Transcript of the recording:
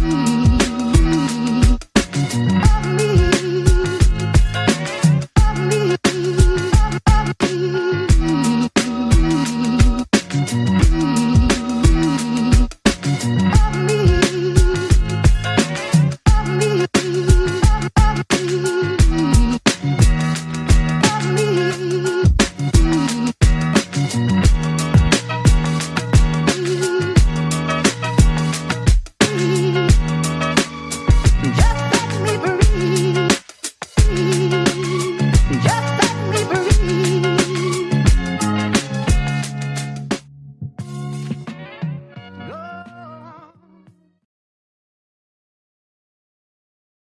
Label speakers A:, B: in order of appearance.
A: Mm-hmm.